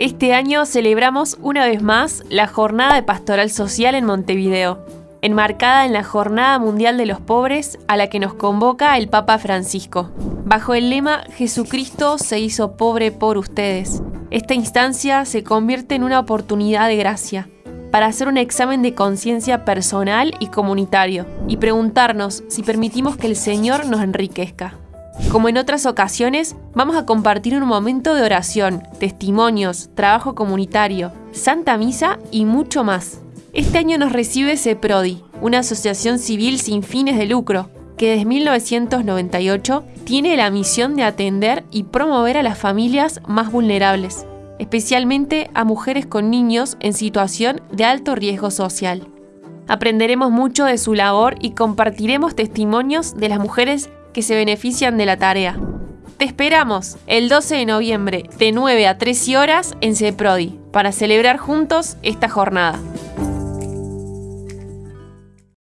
Este año celebramos una vez más la Jornada de Pastoral Social en Montevideo, enmarcada en la Jornada Mundial de los Pobres a la que nos convoca el Papa Francisco. Bajo el lema Jesucristo se hizo pobre por ustedes, esta instancia se convierte en una oportunidad de gracia para hacer un examen de conciencia personal y comunitario y preguntarnos si permitimos que el Señor nos enriquezca. Como en otras ocasiones, vamos a compartir un momento de oración, testimonios, trabajo comunitario, Santa Misa y mucho más. Este año nos recibe CEPRODI, una asociación civil sin fines de lucro, que desde 1998 tiene la misión de atender y promover a las familias más vulnerables, especialmente a mujeres con niños en situación de alto riesgo social. Aprenderemos mucho de su labor y compartiremos testimonios de las mujeres que se benefician de la tarea. Te esperamos el 12 de noviembre de 9 a 13 horas en CEPRODI para celebrar juntos esta jornada.